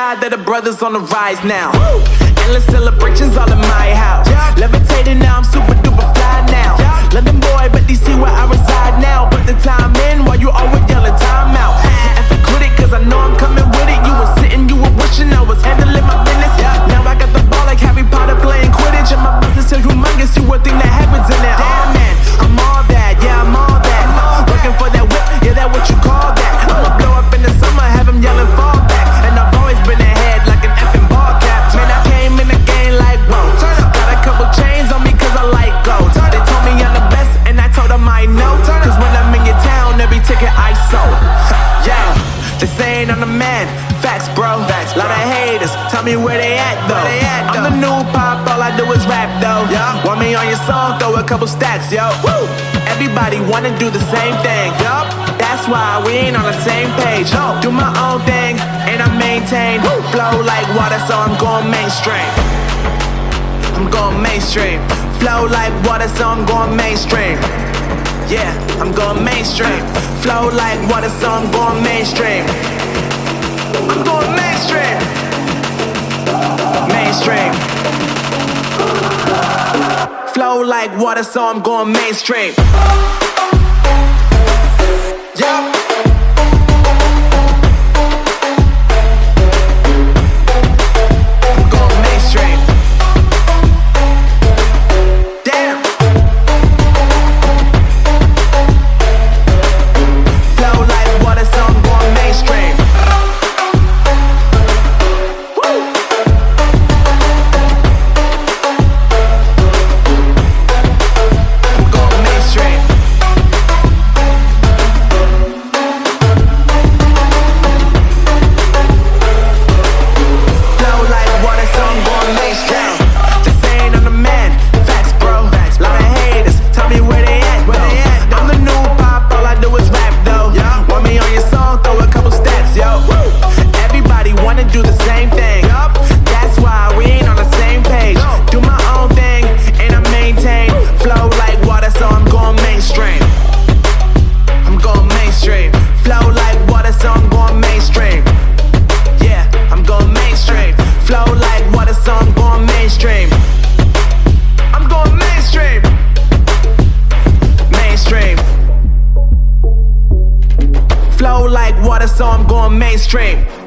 that the brothers on the rise now. Endless celebrations all in my house. Levitating now, I'm super duper fly now. London boy, but DC where I reside now. Put the time in while you always yelling Yeah, they saying I'm the man. Facts, bro. Facts, Lot of haters. Tell me where they at though. they at I'm the new pop, all I do is rap though. Yeah. Want me on your song? Throw a couple stacks, yo. Woo! Everybody wanna do the same thing. Yup. That's why we ain't on the same page. No. Do my own thing and I maintain. Flow like water, so I'm going mainstream. I'm going mainstream. Flow like water, so I'm going mainstream. Yeah, I'm going mainstream. Flow like water, so I'm going mainstream. I'm going mainstream. Mainstream. Flow like water, so I'm going mainstream. Flow